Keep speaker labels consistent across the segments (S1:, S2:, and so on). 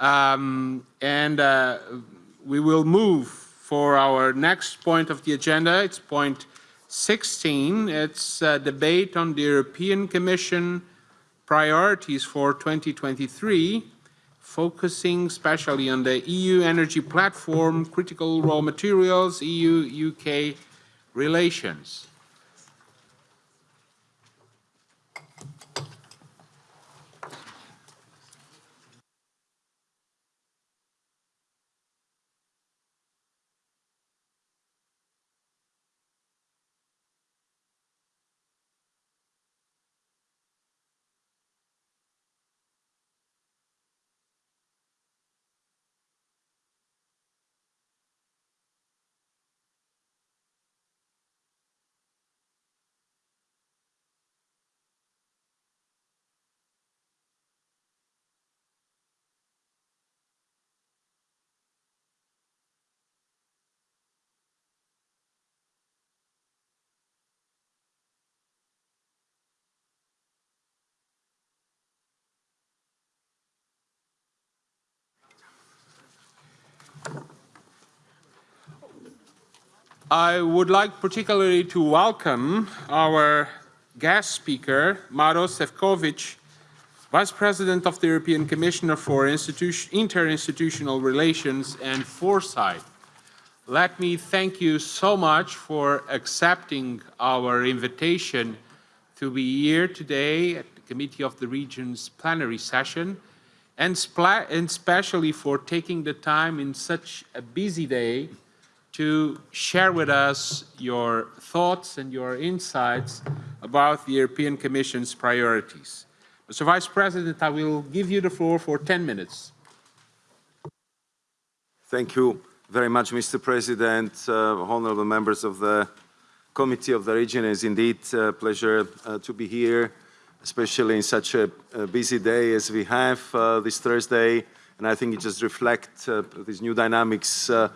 S1: Um, and uh, we will move for our next point of the agenda. It's point 16. It's a debate on the European Commission priorities for 2023, focusing especially on the EU energy platform, critical raw materials, EU-UK relations. I would like particularly to welcome our guest speaker, Maroš Sefcovic, Vice President of the European Commissioner for Interinstitutional Relations and Foresight. Let me thank you so much for accepting our invitation to be here today at the Committee of the Regions plenary session and, especially for taking the time in such a busy day to share with us your thoughts and your insights about the European Commission's priorities. Mr. Vice President, I will give you the floor for 10 minutes.
S2: Thank you very much, Mr. President, uh, honorable members of the Committee of the Region. It is indeed a pleasure uh, to be here, especially in such a, a busy day as we have uh, this Thursday. And I think it just reflects uh, these new dynamics uh,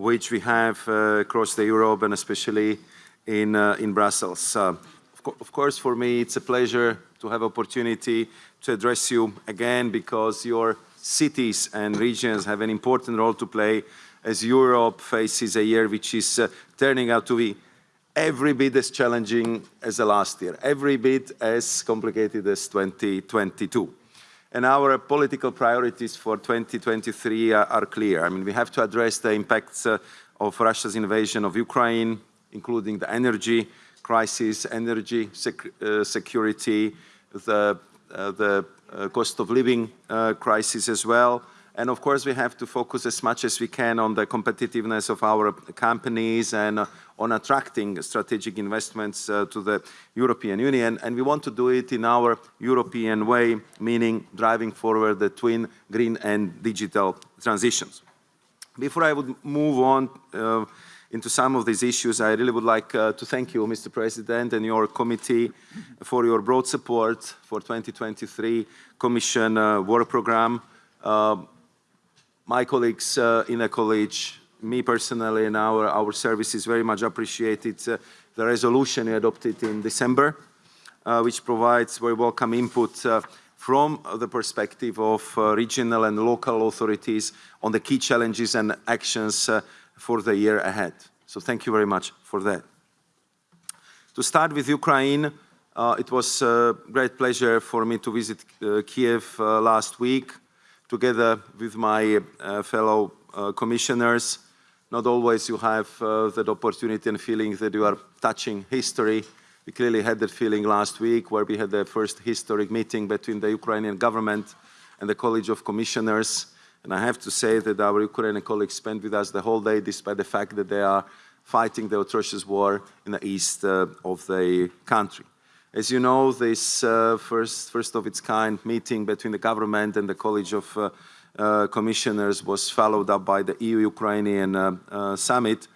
S2: which we have uh, across the Europe and especially in, uh, in Brussels. Of, course, for me, it's a pleasure to have opportunity to address you again because your cities and regions have an important role to play as Europe faces a year which is uh, turning out to be every bit as challenging as the last year, every bit as complicated as 2022. And our political priorities for 2023 are, are clear. I mean, we have to address the impacts uh, of Russia's invasion of Ukraine, including the energy crisis, energy sec uh, security, the, uh, the uh, cost of living uh, crisis as well, and of course, we have to focus as much as we can on the competitiveness of our companies and uh, on attracting strategic investments uh, to the European Union. And we want to do it in our European way, meaning driving forward the twin green and digital transitions. Before I would move on uh, into some of these issues, I really would like uh, to thank you, Mr. President, and your committee for your broad support for 2023 Commission uh, work program. Uh, my colleagues uh, in the college, me personally and our, our services very much appreciated uh, the resolution adopted in December, uh, which provides very welcome input uh, from the perspective of uh, regional and local authorities on the key challenges and actions uh, for the year ahead. So thank you very much for that. To start with Ukraine, it was a great pleasure for me to visit Kiev last week together with my uh, fellow uh, commissioners. Not always you have uh, that opportunity and feeling that you are touching history. We clearly had that feeling last week where we had the first historic meeting between the Ukrainian government and the College of Commissioners. And I have to say that our Ukrainian colleagues spent with us the whole day despite the fact that they are fighting the atrocious war in the east uh, of the country. As you know, this uh, first, first of its kind meeting between the government and the College of uh, uh, Commissioners was followed up by the EU-Ukrainian uh, uh, summit.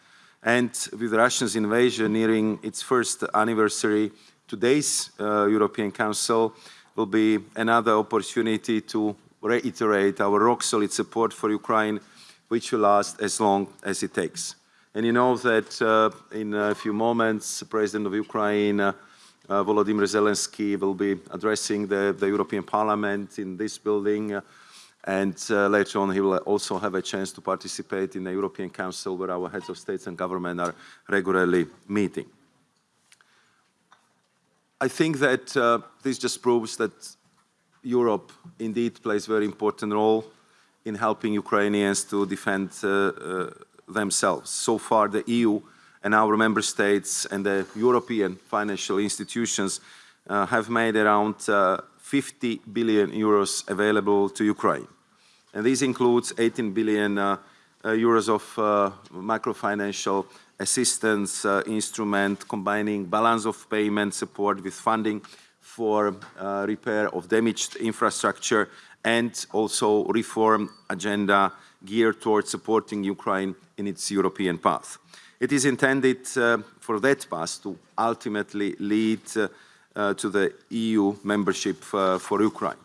S2: And with Russia's invasion nearing its first anniversary, today's uh, European Council will be another opportunity to reiterate our rock-solid support for Ukraine, which will last as long as it takes. And you know that in a few moments, the President of Ukraine uh, Volodymyr Zelensky will be addressing the, the, European Parliament in this building. Uh, And uh, later on, he will also have a chance to participate in the European Council, where our heads of states and government are regularly meeting. I think that uh, this just proves that Europe indeed plays a very important role in helping Ukrainians to defend uh, uh, themselves. So far, the EU and our member states and the European financial institutions uh, have made around uh, 50 billion euros available to Ukraine. And this includes 18 billion uh, uh, euros of macrofinancial assistance instrument combining balance of payment support with funding for uh, repair of damaged infrastructure and also reform agenda geared towards supporting Ukraine in its European path. It is intended uh, for that path to ultimately lead uh, uh to the EU membership for Ukraine.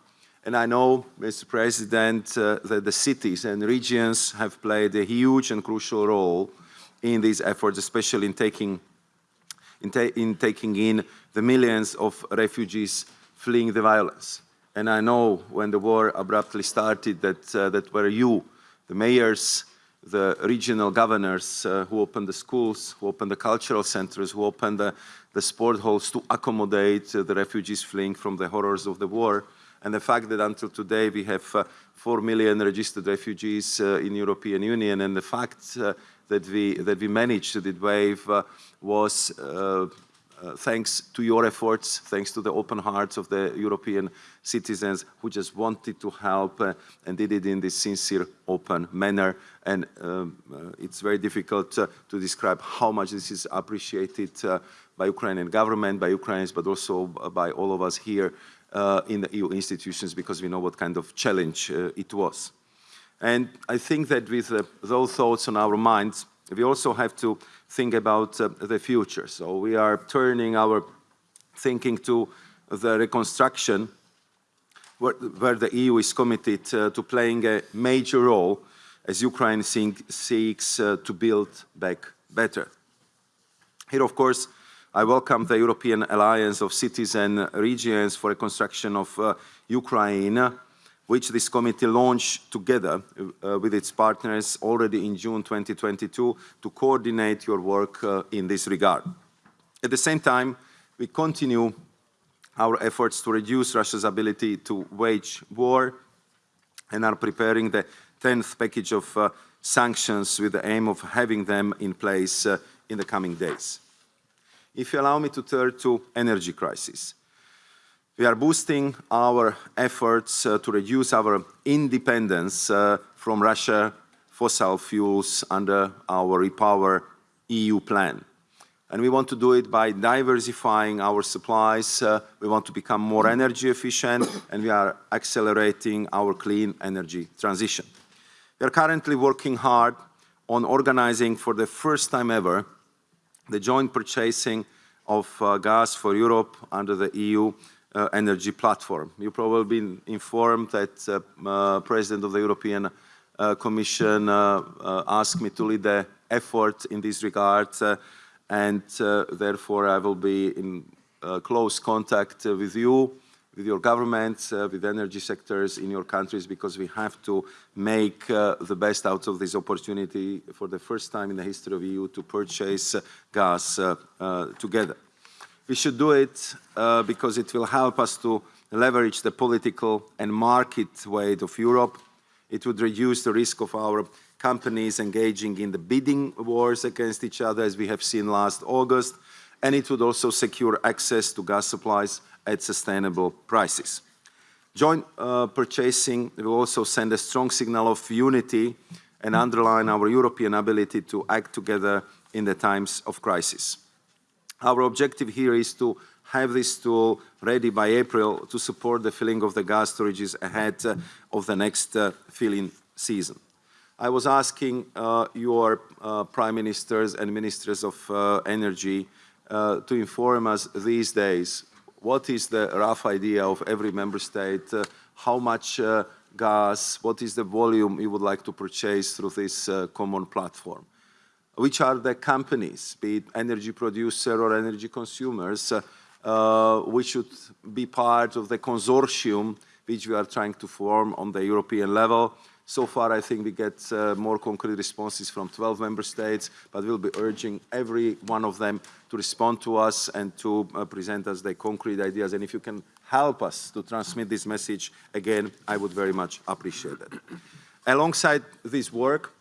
S2: And I know, Mr. President, uh, that the cities and regions have played a huge and crucial role in these efforts, especially in taking in, ta in taking in the millions of refugees fleeing the violence. And I know when the war abruptly started that, uh, that were you, the mayors, the regional governors uh, who opened the schools, who opened the cultural centers, who opened the, the sport halls to accommodate uh, the refugees fleeing from the horrors of the war. And the fact that until today we have uh, 4 million registered refugees uh, in European Union and the fact uh, that we, that we managed to that wave uh, was uh, uh, thanks to your efforts, thanks to the open hearts of the European citizens who just wanted to help uh, and did it in this sincere, open manner. And um, uh, it's very difficult to describe how much this is appreciated by Ukrainian government, by Ukrainians, but also by all of us here in the EU institutions because we know what kind of challenge it was. And I think that with uh, those thoughts on our minds, we also have to think about uh, the future. So we are turning our thinking to the reconstruction where, where the EU is committed uh, to playing a major role as Ukraine seeks uh, to build back better. Here, of course, I welcome the European Alliance of Cities and Regions for Reconstruction of uh, Ukraine, which this committee launched together uh, with its partners already in June 2022 to coordinate your work uh, in this regard. At the same time, we continue our efforts to reduce Russia's ability to wage war and are preparing the 10th package of uh, sanctions with the aim of having them in place uh, in the coming days. If you allow me to turn to energy crisis. We are boosting our efforts uh, to reduce our independence uh, from Russia fossil fuels under our Repower EU plan. And we want to do it by diversifying our supplies. Uh, we want to become more energy efficient and we are accelerating our clean energy transition. We are currently working hard on organizing for the first time ever the joint purchasing of gas for Europe under the EU uh, energy platform. You've probably been informed that uh, uh, President of the European Commission asked me to lead the effort in this regard and therefore I will be in close contact with you with your governments, uh, with energy sectors in your countries, because we have to make uh, the best out of this opportunity for the first time in the history of the EU to purchase uh, gas together. We should do it uh, because it will help us to leverage the political and market weight of Europe. It would reduce the risk of our companies engaging in the bidding wars against each other, as we have seen last August, and it would also secure access to gas supplies at sustainable prices. Joint uh, purchasing will also send a strong signal of unity and underline our European ability to act together in the times of crisis. Our objective here is to have this tool ready by April to support the filling of the gas storages ahead uh, of the next uh, filling season. I was asking uh, your uh, prime ministers and ministers of uh, energy uh, to inform us these days what is the rough idea of every member state, how much gas, what is the volume you would like to purchase through this common platform which are the companies, be it energy producer or energy consumers, uh, which should be part of the consortium which we are trying to form on the European level. So far, I think we get uh, more concrete responses from 12 member states, but we'll be urging every one of them to respond to us and to uh, present us their concrete ideas. And if you can help us to transmit this message, again, I would very much appreciate it. Alongside this work,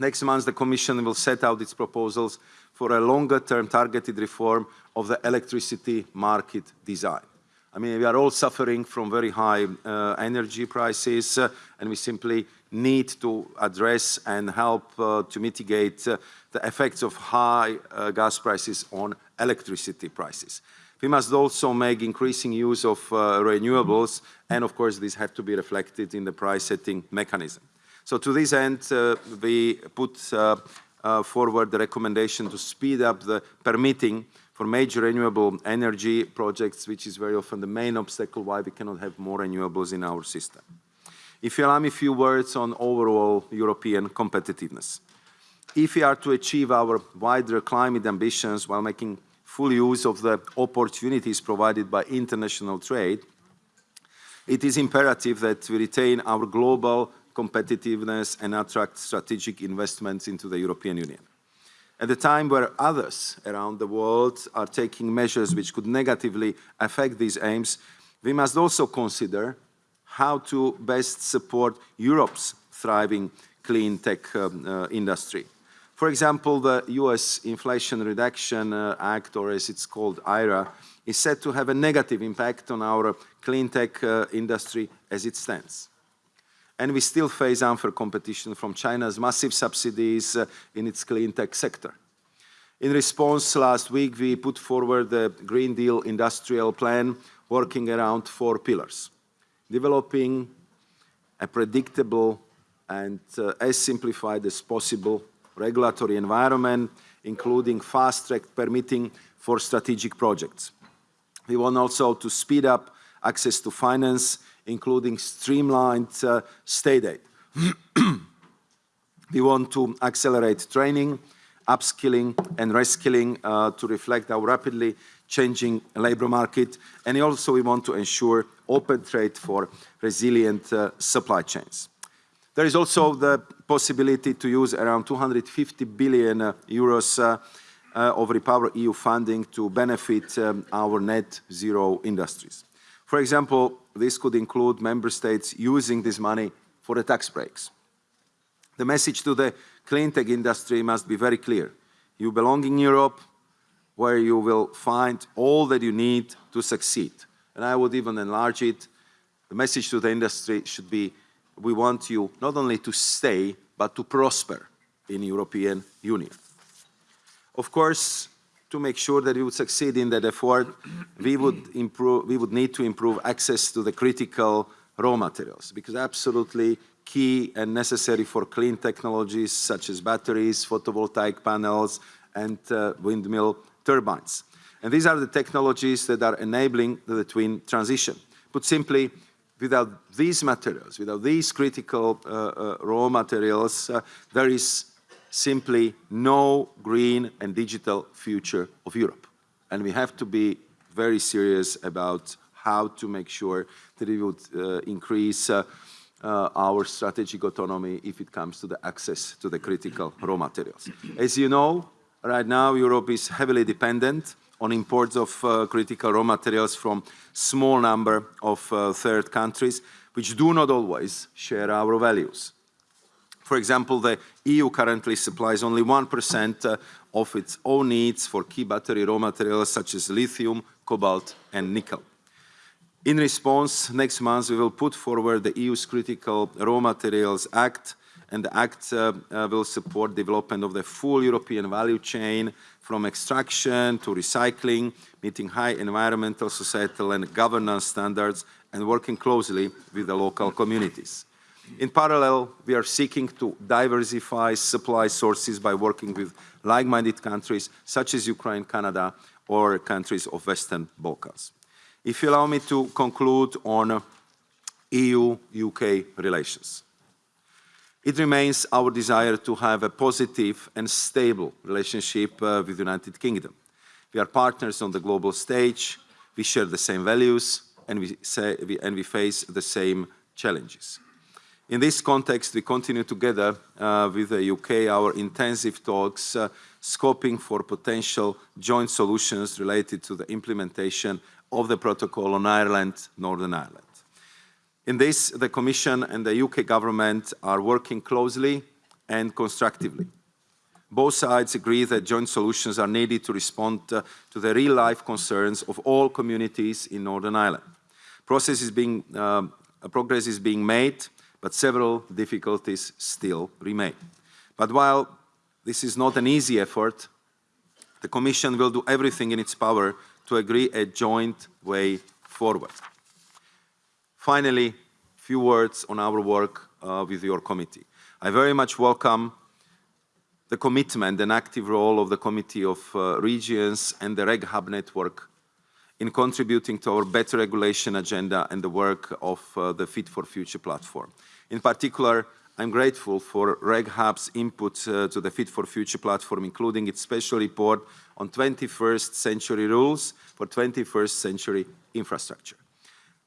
S2: next month the Commission will set out its proposals for a longer-term targeted reform of the electricity market design. I mean, we are all suffering from very high uh, energy prices, uh, and we simply need to address and help uh, to mitigate uh, the effects of high uh, gas prices on electricity prices. We must also make increasing use of uh, renewables, and of course, these have to be reflected in the price-setting mechanism. So to this end, uh, we put uh, uh, forward the recommendation to speed up the permitting for major renewable energy projects, which is very often the main obstacle why we cannot have more renewables in our system. If you allow me a few words on overall European competitiveness. If we are to achieve our wider climate ambitions while making full use of the opportunities provided by international trade, it is imperative that we retain our global competitiveness and attract strategic investments into the European Union. At a time where others around the world are taking measures which could negatively affect these aims, we must also consider how to best support Europe's thriving clean tech um, uh, industry. For example, the US Inflation Reduction uh, Act, or as it's called IRA, is said to have a negative impact on our clean tech uh, industry as it stands and we still face unfair competition from China's massive subsidies uh, in its clean tech sector. In response, last week we put forward the Green Deal industrial plan working around four pillars. Developing a predictable and uh, as simplified as possible regulatory environment, including fast-track permitting for strategic projects. We want also to speed up access to finance including streamlined uh, state aid. we want to accelerate training, upskilling and reskilling uh, to reflect our rapidly changing labour market. And also we want to ensure open trade for resilient uh, supply chains. There is also the possibility to use around 250 billion uh, euros uh, uh, of Repower EU funding to benefit um, our net zero industries. For example, this could include member states using this money for the tax breaks. The message to the clean tech industry must be very clear. You belong in Europe, where you will find all that you need to succeed. And I would even enlarge it. The message to the industry should be, we want you not only to stay, but to prosper in the European Union. Of course, to make sure that we would succeed in that effort, we would, improve, we would need to improve access to the critical raw materials, because absolutely key and necessary for clean technologies such as batteries, photovoltaic panels, and uh, windmill turbines. And these are the technologies that are enabling the twin transition. Put simply, without these materials, without these critical uh, uh, raw materials, uh, there is simply no green and digital future of Europe. And we have to be very serious about how to make sure that we would uh, increase uh, uh, our strategic autonomy if it comes to the access to the critical raw materials. As you know, right now Europe is heavily dependent on imports of uh, critical raw materials from small number of uh, third countries, which do not always share our values. For example, the EU currently supplies only 1% uh, of its own needs for key battery raw materials such as lithium, cobalt and nickel. In response, next month we will put forward the EU's Critical Raw Materials Act and the Act uh, uh, will support development of the full European value chain from extraction to recycling, meeting high environmental, societal and governance standards and working closely with the local communities. In parallel, we are seeking to diversify supply sources by working with like-minded countries such as Ukraine, Canada, or countries of Western Balkans. If you allow me to conclude on EU-UK relations. It remains our desire to have a positive and stable relationship uh, with the United Kingdom. We are partners on the global stage, we share the same values, and we, say, we, and we face the same challenges. In this context, we continue together uh, with the UK our intensive talks uh, scoping for potential joint solutions related to the implementation of the protocol on Ireland, Northern Ireland. In this, the Commission and the UK government are working closely and constructively. Both sides agree that joint solutions are needed to respond uh, to the real-life concerns of all communities in Northern Ireland. Process is being, uh, progress is being made, but several difficulties still remain. But while this is not an easy effort, the Commission will do everything in its power to agree a joint way forward. Finally, a few words on our work uh, with your committee. I very much welcome the commitment and active role of the Committee of uh, Regions and the Reg Hub network in contributing to our better regulation agenda and the work of uh, the Fit for Future platform. In particular, I'm grateful for Reg Hub's input uh, to the Fit for Future platform, including its special report on 21st century rules for 21st century infrastructure.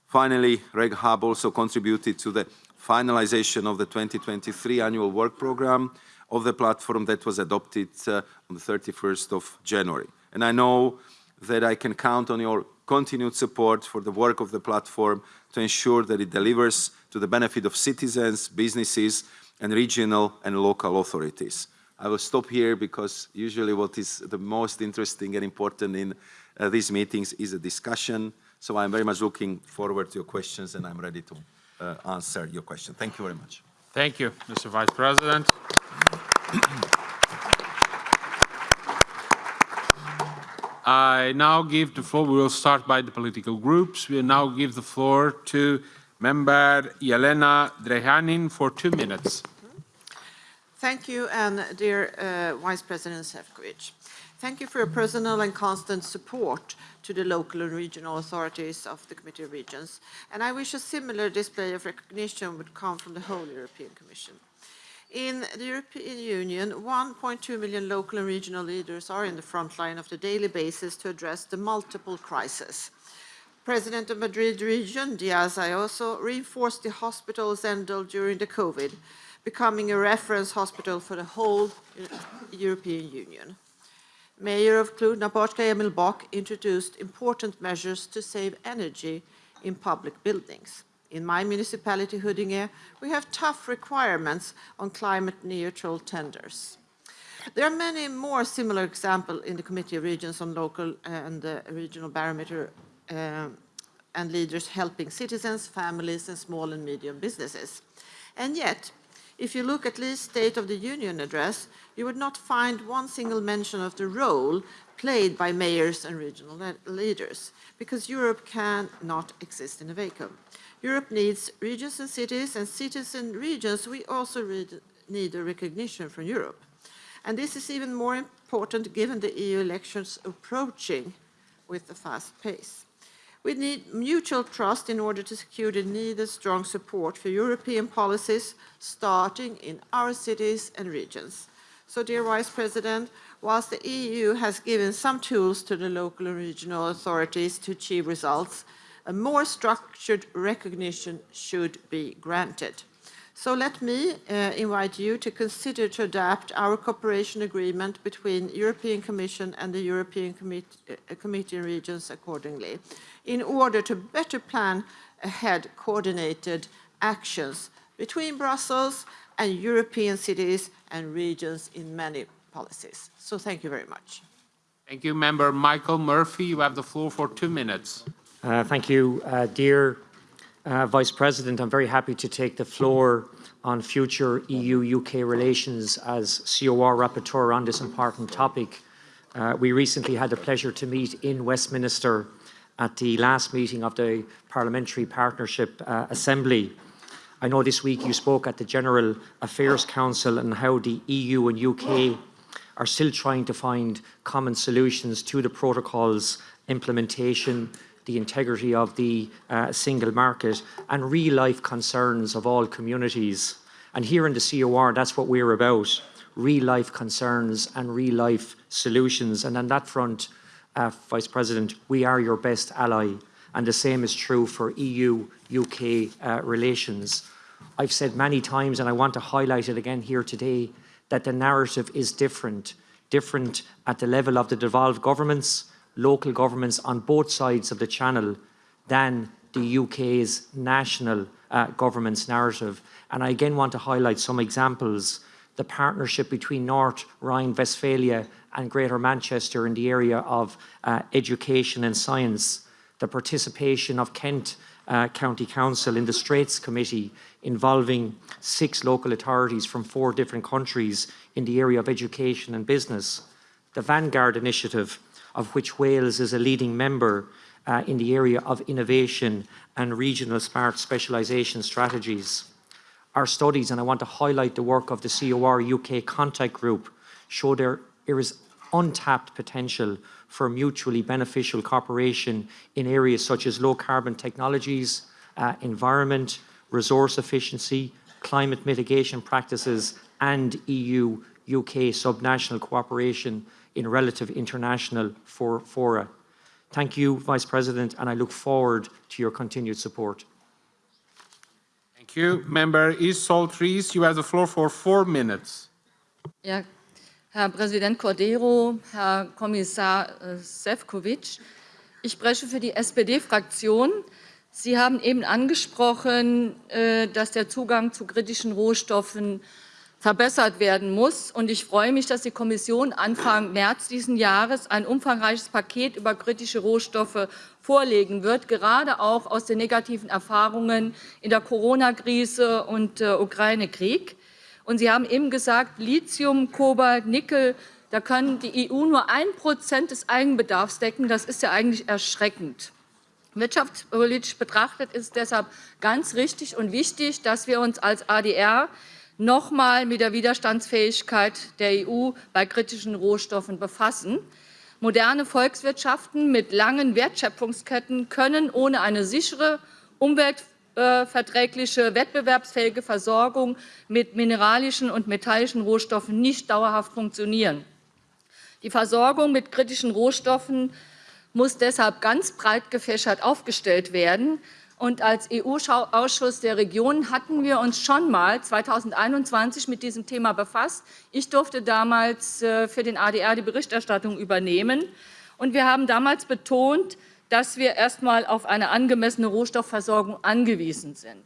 S2: Finally, Reg Hub also contributed to the finalization of the 2023 annual work program of the platform that was adopted uh, on the 31st of January. And I know that I can count on your continued support for the work of the platform to ensure that it delivers to the benefit of citizens, businesses, and regional and local authorities. I will stop here because usually what is the most interesting and important in uh, these meetings is a discussion. So I'm very much looking forward to your questions and I'm ready to uh, answer your question. Thank you very much.
S1: Thank you, Mr. Vice President. I now give the floor, we will start by the political groups. We now give the floor to Member Jelena Drenjanin for two minutes.
S3: Thank you, and dear uh, Vice President Sefcovic. Thank you for your personal and constant support to the local and regional authorities of the Committee of Regions, and I wish a similar display of recognition would come from the whole European Commission. In the European Union, 1.2 million local and regional leaders are in the front line of the daily basis to address the multiple crises. President of Madrid region, Diaz Ayuso, reinforced the hospital Zendal during the COVID, becoming a reference hospital for the whole European Union. Mayor of Cluj-Napoca, Emil Boc, introduced important measures to save energy in public buildings. In my municipality, Huddinge, we have tough requirements on climate neutral tenders. There are many more similar examples in the Committee of Regions on local and the regional barometer uh, and leaders helping citizens, families and small and medium businesses. And yet, if you look at least State of the Union address, you would not find one single mention of the role played by mayors and regional leaders, because Europe cannot exist in a vacuum. Europe needs regions and cities, and cities and regions, we also need a recognition from Europe. And this is even more important given the EU elections approaching with a fast pace. We need mutual trust in order to secure the needed strong support for European policies, starting in our cities and regions. So, dear Vice President, whilst the EU has given some tools to the local and regional authorities to achieve results, a more structured recognition should be granted. So let me uh, invite you to consider to adapt our cooperation agreement between European Commission and the European Committee, uh, Committee and Regions accordingly, in order to better plan ahead coordinated actions between Brussels and European cities and regions in many policies. So thank you very much.
S1: Thank you, Member Michael Murphy. You have the floor for two minutes.
S4: Uh, thank you, uh, dear uh, Vice President. I'm very happy to take the floor on future EU-UK relations as COR rapporteur on this important topic. Uh, we recently had the pleasure to meet in Westminster at the last meeting of the Parliamentary Partnership uh, Assembly. I know this week you spoke at the General Affairs Council and how the EU and UK are still trying to find common solutions to the protocol's implementation, the integrity of the uh, single market and real life concerns of all communities. And here in the COR, that's what we're about, real life concerns and real life solutions. And on that front, uh, Vice President, we are your best ally and the same is true for EU-UK uh, relations. I've said many times, and I want to highlight it again here today, that the narrative is different, different at the level of the devolved governments, local governments on both sides of the channel than the UK's national uh, government's narrative. And I again want to highlight some examples. The partnership between North Rhine-Westphalia and Greater Manchester in the area of uh, education and science, the participation of Kent uh, County Council in the Straits Committee involving six local authorities from four different countries in the area of education and business, the Vanguard Initiative, of which Wales is a leading member uh, in the area of innovation and regional smart specialisation strategies. Our studies, and I want to highlight the work of the COR UK Contact Group, show there, is untapped potential for mutually beneficial cooperation in areas such as low carbon technologies, uh, environment, resource efficiency, climate mitigation practices and EU-UK subnational cooperation in relative international for fora. Thank you, Vice President, and I look forward to your continued support.
S1: Thank you. Member East Soltries, you have the floor for four minutes.
S5: Ja, Herr Präsident Cordero, Herr Kommissar äh, Sefcovic, ich spreche für die SPD-Fraktion. Sie haben eben angesprochen, äh, dass der Zugang zu kritischen Rohstoffen verbessert werden muss. Und ich freue mich, dass die Kommission Anfang März diesen Jahres ein umfangreiches Paket über kritische Rohstoffe vorlegen wird, gerade auch aus den negativen Erfahrungen in der Corona-Krise und äh, Ukraine-Krieg. Und Sie haben eben gesagt, Lithium, Kobalt, Nickel, da kann die EU nur ein Prozent des Eigenbedarfs decken. Das ist ja eigentlich erschreckend. Wirtschaftspolitisch betrachtet ist es deshalb ganz richtig und wichtig, dass wir uns als ADR nochmal mit der Widerstandsfähigkeit der EU bei kritischen Rohstoffen befassen. Moderne Volkswirtschaften mit langen Wertschöpfungsketten können ohne eine sichere, umweltverträgliche, wettbewerbsfähige Versorgung mit mineralischen und metallischen Rohstoffen nicht dauerhaft funktionieren. Die Versorgung mit kritischen Rohstoffen muss deshalb ganz breit gefächert aufgestellt werden. Und als EU-Ausschuss der Regionen hatten wir uns schon mal 2021 mit diesem Thema befasst. Ich durfte damals äh, für den ADR die Berichterstattung übernehmen. Und wir haben damals betont, dass wir erst einmal auf eine angemessene Rohstoffversorgung angewiesen sind.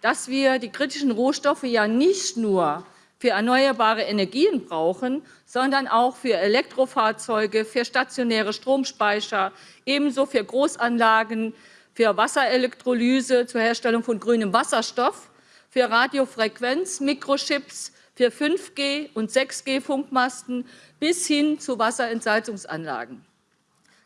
S5: Dass wir die kritischen Rohstoffe ja nicht nur für erneuerbare Energien brauchen, sondern auch für Elektrofahrzeuge, für stationäre Stromspeicher, ebenso für Großanlagen, für Wasserelektrolyse zur Herstellung von grünem Wasserstoff, für Radiofrequenz, Mikrochips, für 5G und 6G-Funkmasten bis hin zu Wasserentsalzungsanlagen.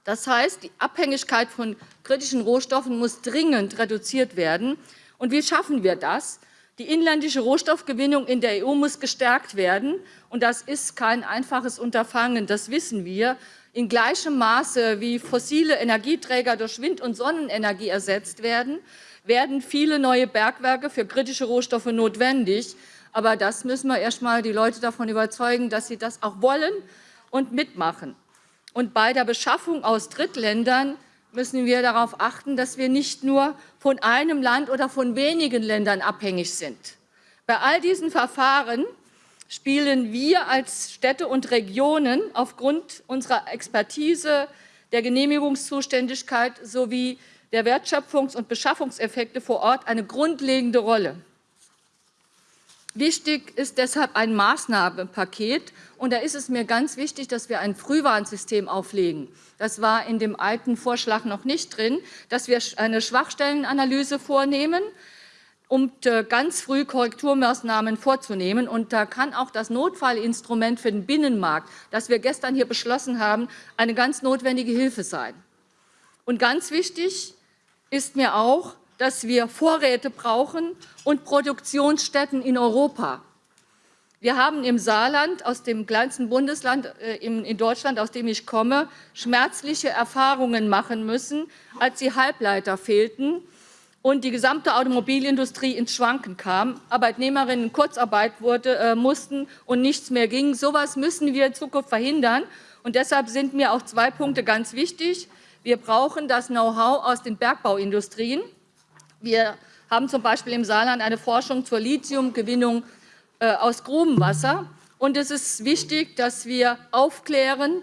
S5: Das heißt, die Abhängigkeit von kritischen Rohstoffen muss dringend reduziert werden. Und wie schaffen wir das? Die inländische Rohstoffgewinnung in der EU muss gestärkt werden. Und das ist kein einfaches Unterfangen, das wissen wir. In gleichem Maße wie fossile Energieträger durch Wind- und Sonnenenergie ersetzt werden, werden viele neue Bergwerke für kritische Rohstoffe notwendig. Aber das müssen wir erst einmal die Leute davon überzeugen, dass sie das auch wollen und mitmachen. Und bei der Beschaffung aus Drittländern müssen wir darauf achten, dass wir nicht nur von einem Land oder von wenigen Ländern abhängig sind. Bei all diesen Verfahren spielen wir als Städte und Regionen aufgrund unserer Expertise, der Genehmigungszuständigkeit sowie der Wertschöpfungs- und Beschaffungseffekte vor Ort eine grundlegende Rolle. Wichtig ist deshalb ein Maßnahmenpaket. Und da ist es mir ganz wichtig, dass wir ein Frühwarnsystem auflegen. Das war in dem alten Vorschlag noch nicht drin, dass wir eine Schwachstellenanalyse vornehmen, um äh, ganz früh Korrekturmaßnahmen vorzunehmen. Und da kann auch das Notfallinstrument für den Binnenmarkt, das wir gestern hier beschlossen haben, eine ganz notwendige Hilfe sein. Und ganz wichtig ist mir auch, dass wir Vorräte brauchen und Produktionsstätten in Europa. Wir haben im Saarland, aus dem kleinsten Bundesland äh, in Deutschland, aus dem ich komme, schmerzliche Erfahrungen machen müssen, als die Halbleiter fehlten und die gesamte Automobilindustrie ins Schwanken kam, Arbeitnehmerinnen in Kurzarbeit wurde, äh, mussten und nichts mehr ging. So etwas müssen wir in Zukunft verhindern. Und deshalb sind mir auch zwei Punkte ganz wichtig. Wir brauchen das Know-how aus den Bergbauindustrien. Wir haben zum Beispiel im Saarland eine Forschung zur Lithiumgewinnung äh, aus Grubenwasser. Und es ist wichtig, dass wir aufklären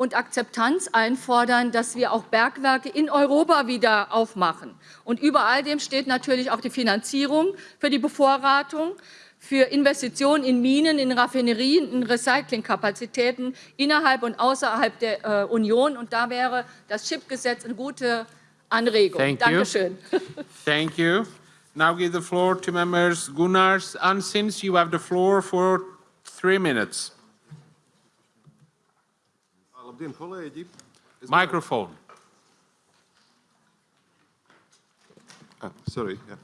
S5: und Akzeptanz einfordern, dass wir auch Bergwerke in Europa wieder aufmachen. Und über all dem steht natürlich auch die Finanzierung für die Bevorratung, für Investitionen in Minen, in Raffinerien, in Recyclingkapazitäten innerhalb und außerhalb der äh, Union. Und da wäre das Chipgesetz eine gute Anregung.
S1: Thank you.
S5: Dankeschön.
S1: Thank you. Now give the floor to members Gunnars Ansins. You have the floor for three minutes.
S6: Labdien, kolēģi! Es
S1: Microphone.
S6: Ah, sorry, jā.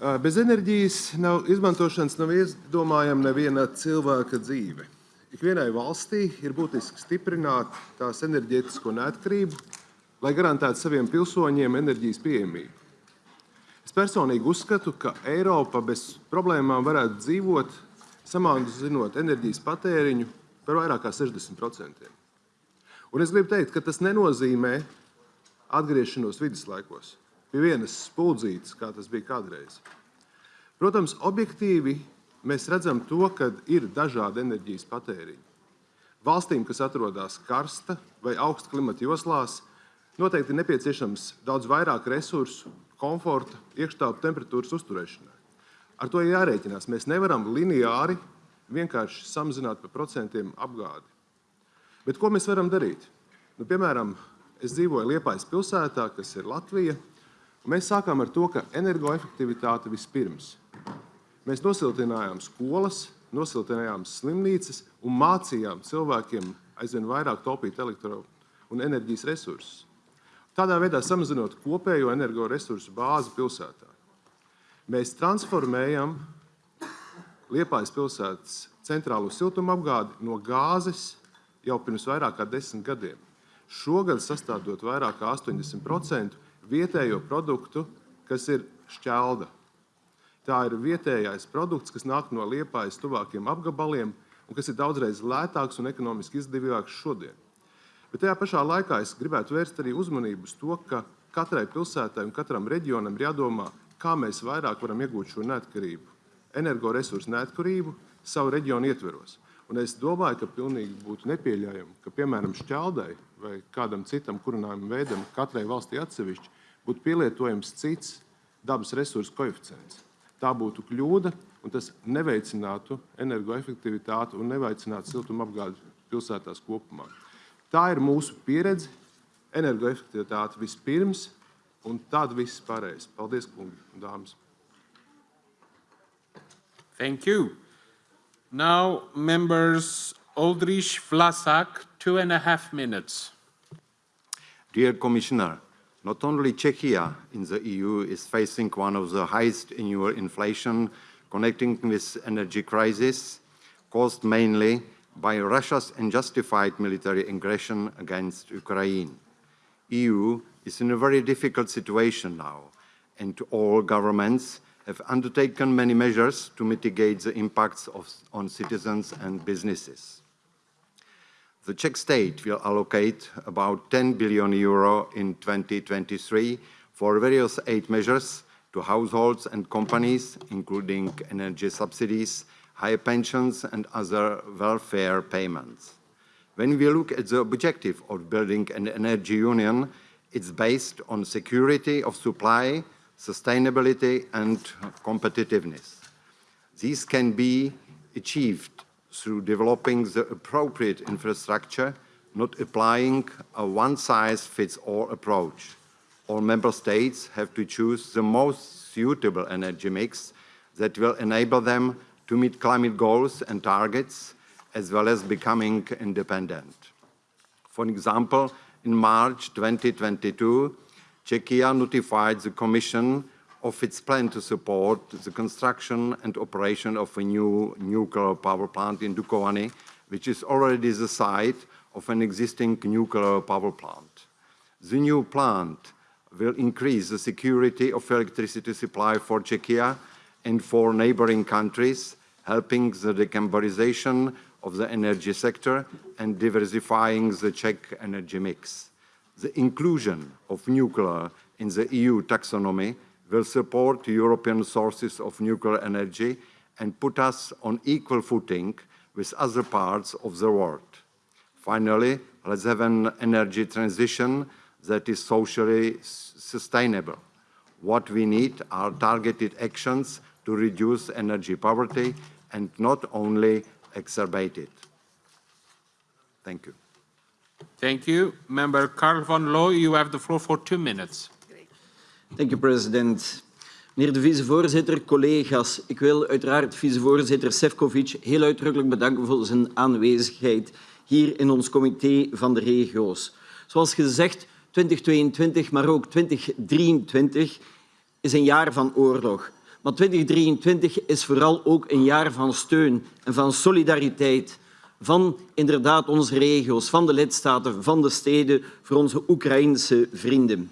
S6: Ah, Bez enerģijas nav, izmantošanas nav izdomājama neviena cilvēka dzīve. Ikvienai valstī ir būtiski stiprināt tās enerģētisko neatkarību, lai garantētu saviem pilsoņiem enerģijas pieejamību. Es personīgi uzskatu, ka Eiropa bez problēmām varētu dzīvot, samazinot enerģijas patēriņu par vairāk kā 60%. Un es gribu teikt, ka tas nenozīmē atgriešanos viduslaikos, pie vienas spuldzītes, kā tas bija kādreiz. Protams, objektīvi mēs redzam to, ka ir dažādi enerģijas patēriņi. Valstīm, kas atrodas karsta vai augsta klimata joslās, noteikti ir nepieciešams daudz vairāk resursu, komforta, iekštelpu temperatūras uzturēšanai. Ar to jārēķinās. Mēs nevaram lineāri vienkārši samazināt par procentiem apgādi. Bet ko mēs varam darīt? Nu, piemēram, es dzīvoju Liepājas pilsētā, kas ir Latvija, mēs sākām ar to, ka energoefektivitāte vispirms. Mēs nosiltinājām skolas, nosiltinājām slimnīcas un mācījām cilvēkiem aizvien vairāk taupīt elektro un enerģijas resursus. Tādā veidā samazinot kopējo energoresursu bāzi pilsētā. Mēs transformējam Liepājas pilsētas centrālo siltumapgādi no gāzes jau pirms vairāk kā desmit gadiem. Šogad sastādot vairāk kā 80% vietējo produktu, kas ir šķelda. Tā ir vietējais produkts, kas nāk no Liepājas tuvākiem apgabaliem un kas ir daudzreiz lētāks un ekonomiski izdevīgāks šodien. Bet tajā pašā laikā es gribētu vērst arī uzmanību uz to, ka katrai pilsētai un katram reģionam ir jādomā, kā mēs vairāk varam iegūt šo neatkarību, energoresursu neatkarību savu reģionu ietveros. Un es domāju, ka pilnīgi būtu nepieļaujami, ka, piemēram, šķeldai vai kādam citam kurinājumu veidam, katrai valstī atsevišķi, būtu pielietojams cits dabas resursu koeficients. Tā būtu kļūda, un tas neveicinātu energoefektivitāti un neveicinātu siltumapgādi pilsētās kopumā. Tā ir mūsu pieredze, energoefektivitāte vispirms, un tad viss pārējais. Paldies, kungi un dāmas!
S1: Thank you. Now, members Oldřich Vlasák, two and a half minutes.
S7: Dear Commissioner, not only Czechia in the EU is facing one of the highest annual inflation connecting with energy crisis, caused mainly by Russia's unjustified military aggression against Ukraine. EU is in a very difficult situation now, and all governments have undertaken many measures to mitigate the impacts of, on citizens and businesses. The Czech state will allocate about 10 billion euro in 2023 for various aid measures to households and companies, including energy subsidies, high pensions and other welfare payments. When we look at the objective of building an energy union, it's based on security of supply, sustainability and competitiveness. These can be achieved through developing the appropriate infrastructure, not applying a one-size-fits-all approach. All member states have to choose the most suitable energy mix that will enable them to meet climate goals and targets, as well as becoming independent. For example, in March 2022, Czechia notified the Commission of its plan to support the construction and operation of a new nuclear power plant in Dukovany, which is already the site of an existing nuclear power plant. The new plant will increase the security of electricity supply for Czechia and for neighboring countries, helping the decarbonization of the energy sector and diversifying the Czech energy mix. The inclusion of nuclear in the EU taxonomy will support European sources of nuclear energy and put us on equal footing with other parts of the world. Finally, let's have an energy transition that is socially sustainable. What we need are targeted actions to reduce energy poverty and not only exacerbate it. Thank you.
S1: Thank you. Member Karl von Loo, you have the floor for two minutes.
S8: Dank u, president. Meneer de vicevoorzitter, collega's, ik wil uiteraard vicevoorzitter Sefcovic heel uitdrukkelijk bedanken voor zijn aanwezigheid hier in ons comité van de regio's. Zoals gezegd, 2022, maar ook 2023 is een jaar van oorlog. Maar 2023 is vooral ook een jaar van steun en van solidariteit van inderdaad onze regio's, van de lidstaten, van de steden, voor onze Oekraïnse vrienden.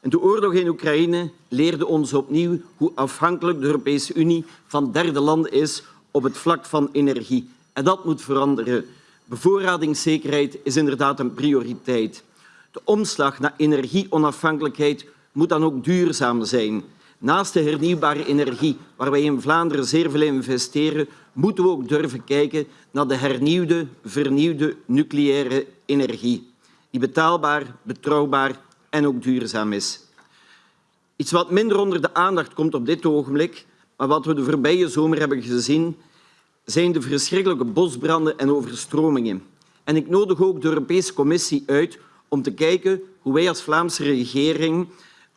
S8: En de oorlog in Oekraïne leerde ons opnieuw hoe afhankelijk de Europese Unie van derde landen is op het vlak van energie. En dat moet veranderen. Bevoorradingszekerheid is inderdaad een prioriteit. De omslag naar energieonafhankelijkheid moet dan ook duurzaam zijn. Naast de hernieuwbare energie, waar wij in Vlaanderen zeer veel investeren, moeten we ook durven kijken naar de hernieuwde, vernieuwde nucleaire energie, die betaalbaar, betrouwbaar en ook duurzaam is. Iets wat minder onder de aandacht komt op dit ogenblik, maar wat we de voorbije zomer hebben gezien, zijn de verschrikkelijke bosbranden en overstromingen. En ik nodig ook de Europese Commissie uit om te kijken hoe wij als Vlaamse regering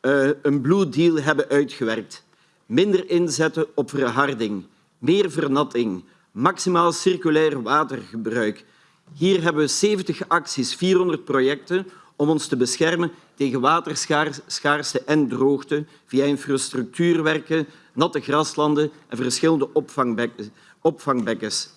S8: uh, een Blue Deal hebben uitgewerkt. Minder inzetten op verharding, meer vernatting, maximaal circulair watergebruik. Hier hebben we 70 acties, 400 projecten om ons te beschermen tegen waterschaarste en droogte via infrastructuurwerken, natte graslanden en verschillende opvangbekkens.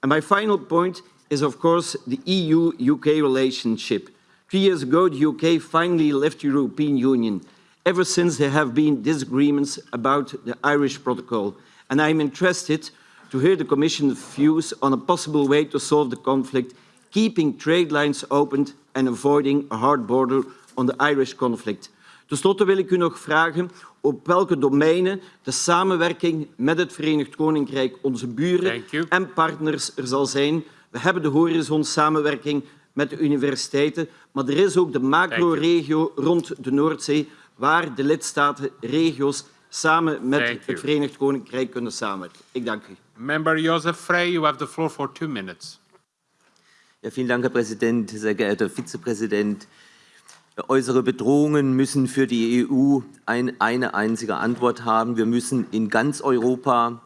S8: And my final point is of course the EU-UK relationship. Three years ago, the UK finally left the European Union. Ever since, there have been disagreements about the Irish Protocol, and I'm interested to hear the Commission's views on a possible way to solve the conflict, keeping trade lines open and avoiding a hard border on the Irish conflict. Ten slotte wil ik u nog vragen op welke domeinen de samenwerking met het Verenigd Koninkrijk, onze buren en partners er zal zijn. We hebben de horizon-samenwerking met de universiteiten, maar er is ook de macro-regio rond de Noordzee, waar de lidstaten, regio's, samen met het Verenigd Koninkrijk kunnen samenwerken. Ik dank u.
S1: Member Joseph Frey, you have the floor for two minutes.
S9: Ja, vielen Dank, Herr Präsident, sehr geehrter Vizepräsident. Äußere Bedrohungen müssen für die EU ein, eine einzige Antwort haben. Wir müssen in ganz Europa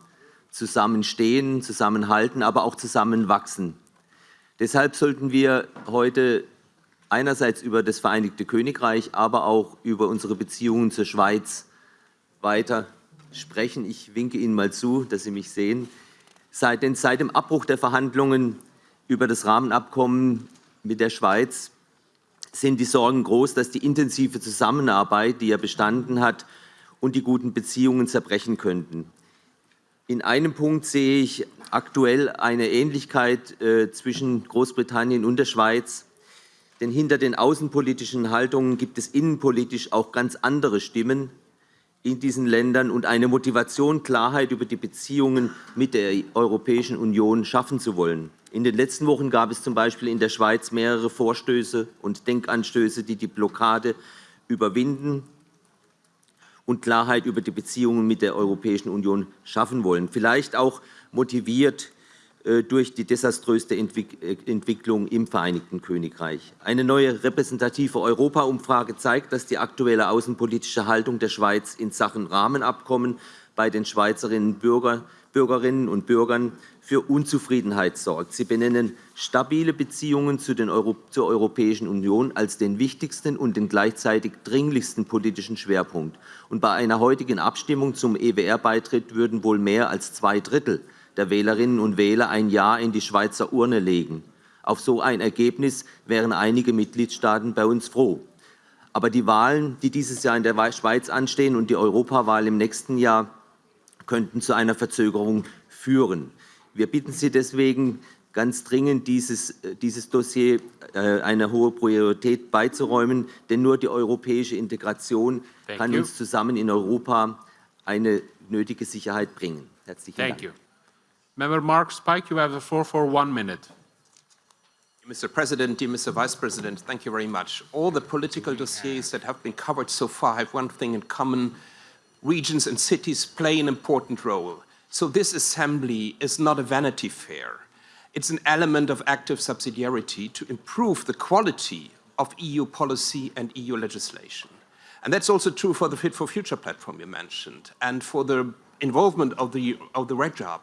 S9: zusammenstehen, zusammenhalten, aber auch zusammenwachsen. Deshalb sollten wir heute einerseits über das Vereinigte Königreich, aber auch über unsere Beziehungen zur Schweiz weiter sprechen. Ich winke Ihnen mal zu, dass Sie mich sehen. Seit, denn seit dem Abbruch der Verhandlungen über das Rahmenabkommen mit der Schweiz sind die Sorgen groß, dass die intensive Zusammenarbeit, die ja bestanden hat, und die guten Beziehungen zerbrechen könnten. In einem Punkt sehe ich aktuell eine Ähnlichkeit äh, zwischen Großbritannien und der Schweiz. Denn hinter den außenpolitischen Haltungen gibt es innenpolitisch auch ganz andere Stimmen in diesen Ländern und eine Motivation, Klarheit über die Beziehungen mit der Europäischen Union schaffen zu wollen. In den letzten Wochen gab es zum Beispiel in der Schweiz mehrere Vorstöße und Denkanstöße, die die Blockade überwinden und Klarheit über die Beziehungen mit der Europäischen Union schaffen wollen. Vielleicht auch motiviert durch die desaströste Entwick äh, Entwicklung im Vereinigten Königreich. Eine neue repräsentative Europa-Umfrage zeigt, dass die aktuelle außenpolitische Haltung der Schweiz in Sachen Rahmenabkommen bei den Schweizerinnen Bürger, Bürgerinnen und Bürgern für Unzufriedenheit sorgt. Sie benennen stabile Beziehungen zu den Euro zur Europäischen Union als den wichtigsten und den gleichzeitig dringlichsten politischen Schwerpunkt. Und bei einer heutigen Abstimmung zum EWR-Beitritt würden wohl mehr als zwei Drittel der Wählerinnen und Wähler ein Ja in die Schweizer Urne legen. Auf so ein Ergebnis wären einige Mitgliedstaaten bei uns froh. Aber die Wahlen, die dieses Jahr in der Schweiz anstehen und die Europawahl im nächsten Jahr, könnten zu einer Verzögerung führen. Wir bitten Sie deswegen, ganz dringend dieses, äh, dieses Dossier äh, eine hohe Priorität beizuräumen, denn nur die europäische Integration
S1: Thank
S9: kann
S1: you.
S9: uns zusammen in Europa eine nötige Sicherheit bringen. Herzlichen
S1: Thank
S9: Dank.
S1: you. Member Mark Speich, you have the floor for one minute.
S10: Mr. President, dear Mr. Vice President, thank you very much. All the political dossiers that have been covered so far have one thing in common. Regions and cities play an important role. So this assembly is not a vanity fair. It's an element of active subsidiarity to improve the quality of EU policy and EU legislation. And that's also true for the Fit for Future platform you mentioned and for the involvement of the, of the RegHub.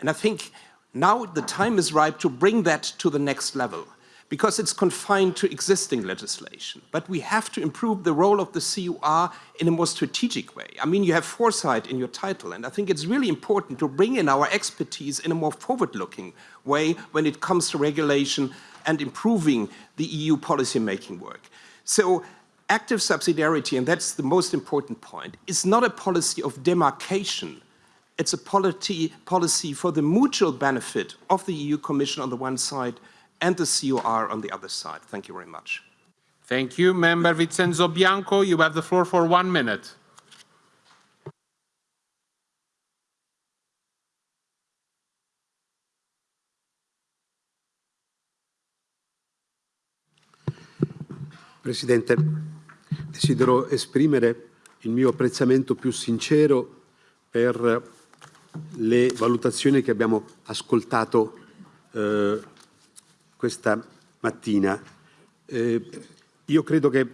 S10: And I think now the time is ripe to bring that to the next level because it's confined to existing legislation. But we have to improve the role of the COR in a more strategic way. I mean, you have foresight in your title, and I think it's really important to bring in our expertise in a more forward-looking way when it comes to regulation and improving the EU policy-making work. So active subsidiarity, and that's the most important point, is not a policy of demarcation it's a policy, policy for the mutual benefit of the EU Commission on the one side and the COR on the other side. Thank you very much.
S1: Thank you. Member Vincenzo Bianco, you have the floor for one minute.
S11: Presidente, desidero esprimere il mio apprezzamento più sincero per le valutazioni che abbiamo ascoltato eh, questa mattina. Eh, io credo che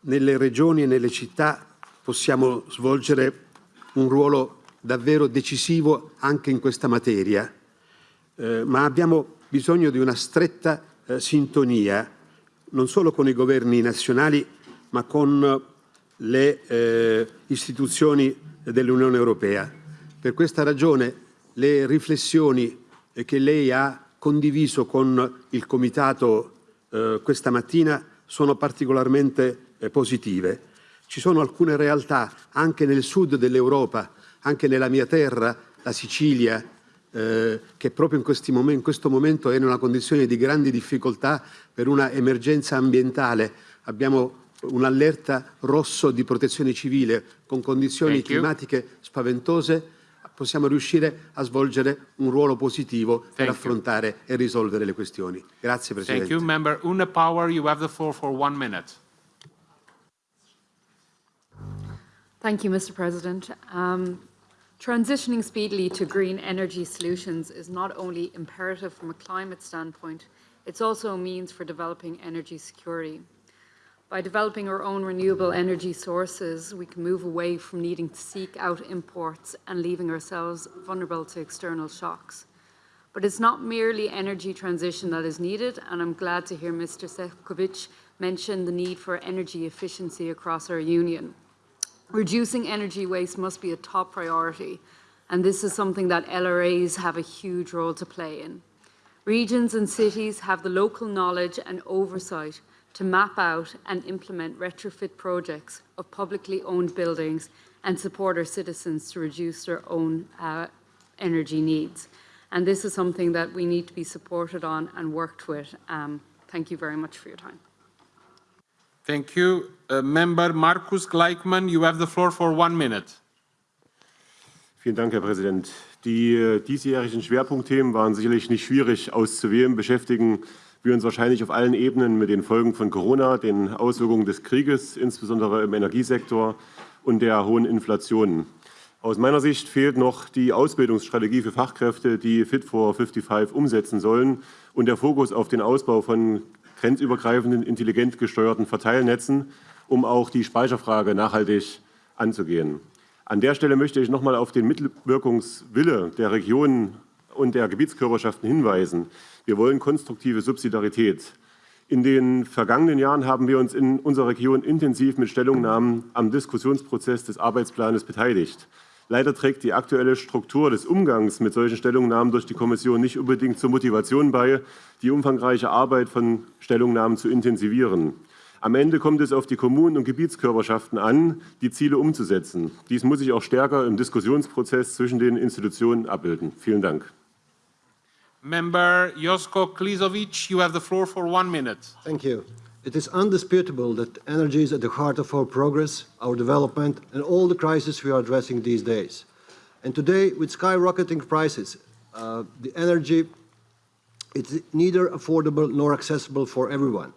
S11: nelle regioni e nelle città possiamo svolgere un ruolo davvero decisivo anche in questa materia, eh, ma abbiamo bisogno di una stretta eh, sintonia non solo con i governi nazionali, ma con le eh, istituzioni dell'Unione Europea. Per questa ragione le riflessioni eh, che lei ha condiviso con il Comitato eh, questa mattina sono particolarmente eh, positive. Ci sono alcune realtà anche nel sud dell'Europa, anche nella mia terra, la Sicilia, eh, che proprio in, momen- in questo momento è in una condizione di grandi difficoltà per una emergenza ambientale. Abbiamo un'allerta rosso di protezione civile con condizioni
S1: Thank you.
S11: climatiche spaventose, possiamo riuscire a svolgere un ruolo positivo per
S1: Thank you.
S11: affrontare e risolvere le questioni. Grazie Presidente.
S1: Thank you. Member Una Power, you have the floor for one minute.
S12: Thank you, Mr. President. Um, transitioning speedily to green energy solutions is not only imperative from a climate standpoint, it's also a means for developing energy security. By developing our own renewable energy sources, we can move away from needing to seek out imports and leaving ourselves vulnerable to external shocks. But it's not merely energy transition that is needed, and I'm glad to hear Mr. Sefcovic mention the need for energy efficiency across our union. Reducing energy waste must be a top priority, and this is something that LRAs have a huge role to play in. Regions and cities have the local knowledge and oversight to map out and implement retrofit projects of publicly owned buildings and support our citizens to reduce their own uh, energy needs. And this is something that we need to be supported on and worked with. Um, thank you very much for your time.
S1: Thank you. Uh, Member Markus Gleichmann, you have the floor for one minute.
S13: Vielen Dank, Herr Präsident. Die äh, diesjährigen Schwerpunktthemen waren sicherlich nicht schwierig auszuwählen, beschäftigen wir uns wahrscheinlich auf allen Ebenen mit den Folgen von Corona, den Auswirkungen des Krieges, insbesondere im Energiesektor und der hohen Inflation. Aus meiner Sicht fehlt noch die Ausbildungsstrategie für Fachkräfte, die Fit for 55 umsetzen sollen und der Fokus auf den Ausbau von grenzübergreifenden, intelligent gesteuerten Verteilnetzen, um auch die Speicherfrage nachhaltig anzugehen. An der Stelle möchte ich noch mal auf den Mitwirkungswille der Regionen und der Gebietskörperschaften hinweisen. Wir wollen konstruktive Subsidiarität. In den vergangenen Jahren haben wir uns in unserer Region intensiv mit Stellungnahmen am Diskussionsprozess des Arbeitsplanes beteiligt. Leider trägt die aktuelle Struktur des Umgangs mit solchen Stellungnahmen durch die Kommission nicht unbedingt zur Motivation bei, die umfangreiche Arbeit von Stellungnahmen zu intensivieren. Am Ende kommt es auf die Kommunen und Gebietskörperschaften an, die Ziele umzusetzen. Dies muss sich auch stärker im Diskussionsprozess zwischen den Institutionen abbilden. Vielen Dank.
S1: Member Josko Klisovic, you have the floor for one minute.
S14: Thank you. It is undisputable that energy is at the heart of our progress, our development, and all the crises we are addressing these days. And today, with skyrocketing prices, uh, the energy is neither affordable nor accessible for everyone.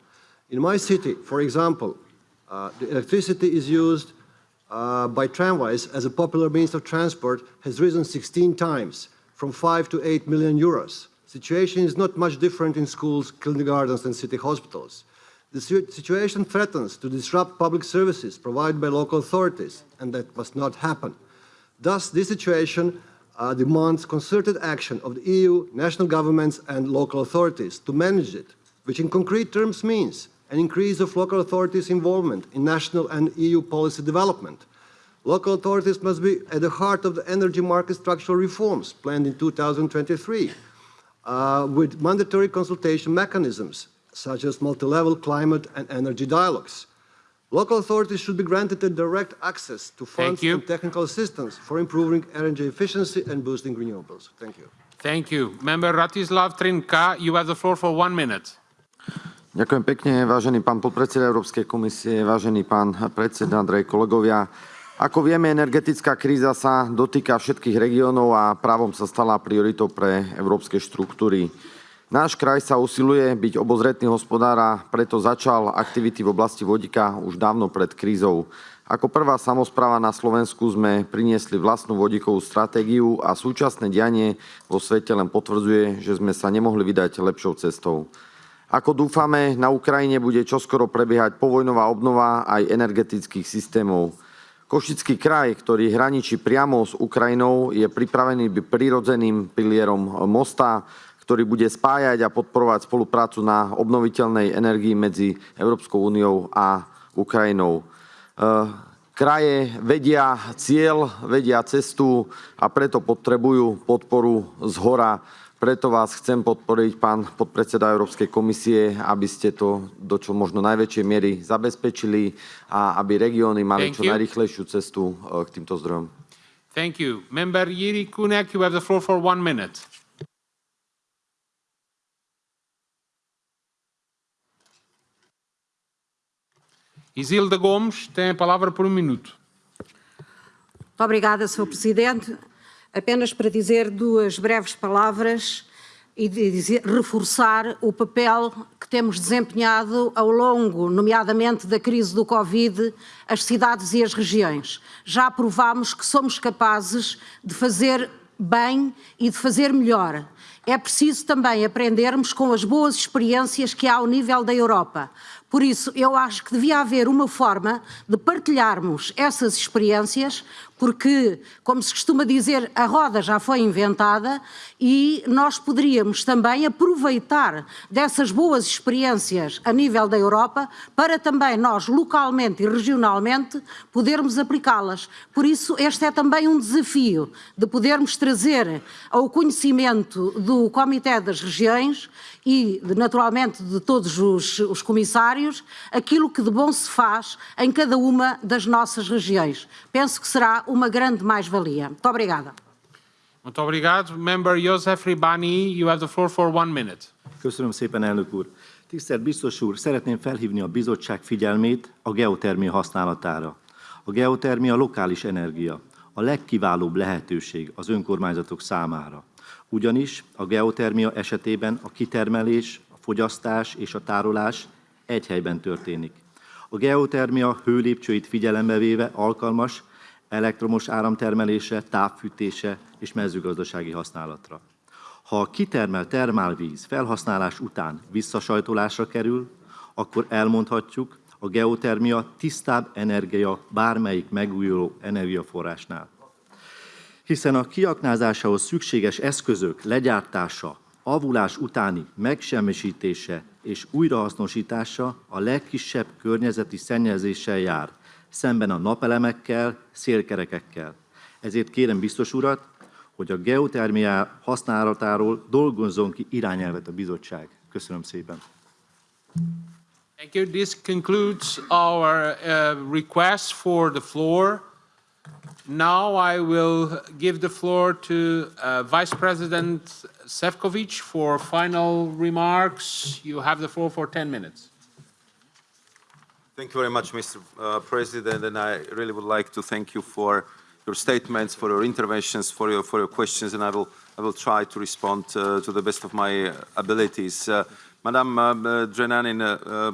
S14: In my city, for example, uh, the electricity is used uh, by tramways as a popular means of transport has risen 16 times, from 5 to 8 million euros. The situation is not much different in schools, kindergartens, and city hospitals. The situation threatens to disrupt public services provided by local authorities, and that must not happen. Thus, this situation uh, demands concerted action of the EU, national governments, and local authorities to manage it, which in concrete terms means an increase of local authorities' involvement in national and EU policy development. Local authorities must be at the heart of the energy market structural reforms planned in 2023, uh, with mandatory consultation mechanisms such as multi-level climate and energy dialogues. Local authorities should be granted a direct access to funds and technical assistance for improving energy efficiency and boosting renewables. Thank you.
S1: Thank you. Member Rastislav Trnka, you have the floor for one minute.
S15: Ďakujem pekne, vážený pán podpredseda Európskej komisie, vážený pán predseda, drahí kolegovia. Ako vieme, energetická kríza sa dotýka všetkých regiónov a právom sa stala prioritou pre európske štruktúry. Náš kraj sa usiluje byť obozretný hospodár a preto začal aktivity v oblasti vodíka už dávno pred krízou. Ako prvá samozpráva na Slovensku sme priniesli vlastnú vodíkovú stratégiu a súčasné dianie vo svete len potvrdzuje, že sme sa nemohli vydať lepšou cestou. Ako dúfame, na Ukrajine bude čoskoro prebiehať povojnová obnova aj energetických systémov. Košický kraj, ktorý hraničí priamo s Ukrajinou, je pripravený prirodzeným pilierom mosta, ktorý bude spájať a podporovať spoluprácu na obnoviteľnej energii medzi Európskou úniou a Ukrajinou. Kraje vedia cieľ, vedia cestu a preto potrebujú podporu z hora. Preto vás chcem podporiť, pán podpredseda Európskej komisie, aby ste to do čo možno najväčšej miery zabezpečili a aby regióny mali
S1: Thank
S15: čo
S1: you.
S15: najrychlejšiu cestu k týmto zdrojom.
S1: Thank you. Member Yuri Kunek, you have the floor for one minute. Isilda Gomes tem a palavra por um minuto.
S16: Muito obrigada, Sr. Presidente. Apenas para dizer duas breves palavras e dizer, reforçar o papel que temos desempenhado ao longo, nomeadamente da crise do Covid, as cidades e as regiões. Já provámos que somos capazes de fazer bem e de fazer melhor. É preciso também aprendermos com as boas experiências que há ao nível da Europa. Por isso, eu acho que devia haver uma forma de partilharmos essas experiências, porque, como se costuma dizer, a roda já foi inventada e nós poderíamos também aproveitar dessas boas experiências a nível da Europa para também nós, localmente e regionalmente, podermos aplicá-las. Por isso, este é também um desafio de podermos trazer ao conhecimento do Comitê das Regiões e, naturalmente, de todos os, os comissários, aquilo que de bom se faz em cada uma das nossas regiões. Penso que será uma grande mais-valia. Muito obrigada.
S1: Muito obrigado. Member Josef Ribani, you have the floor for one minute.
S17: Köszönöm szépen, elnök úr. Tisztelt biztos úr, szeretném felhívni a bizottság figyelmét a geotermia használatára. A geotermia lokális energia, a legkiválóbb lehetőség az önkormányzatok számára. Ugyanis a geotermia esetében a kitermelés, a fogyasztás és a tárolás egy helyben történik. A geotermia hőlépcsőit figyelembe véve alkalmas elektromos áramtermelése, távfűtése és mezőgazdasági használatra. Ha a kitermelt termálvíz felhasználás után visszasajtolásra kerül, akkor elmondhatjuk, a geotermia tisztább energia bármelyik megújuló energiaforrásnál. Hiszen a kiaknázásához szükséges eszközök legyártása, avulás utáni megsemmisítése és újrahasznosítása a legkisebb környezeti szennyezéssel jár, szemben a napelemekkel, szélkerekekkel. Ezért kérem biztos urat, hogy a geotermia használatáról dolgozzon ki irányelvet a bizottság. Köszönöm szépen.
S1: Thank you. This concludes our uh, request for the floor. Now I will give the floor to uh, Vice President Sefcovic for final remarks. You have the floor for 10 minutes.
S2: Thank you very much, Mr. Uh, President, and I really would like to thank you for your statements, for your interventions, for your for your questions, and I will I will try to respond uh, to the best of my abilities. Uh, Madam uh, uh, uh,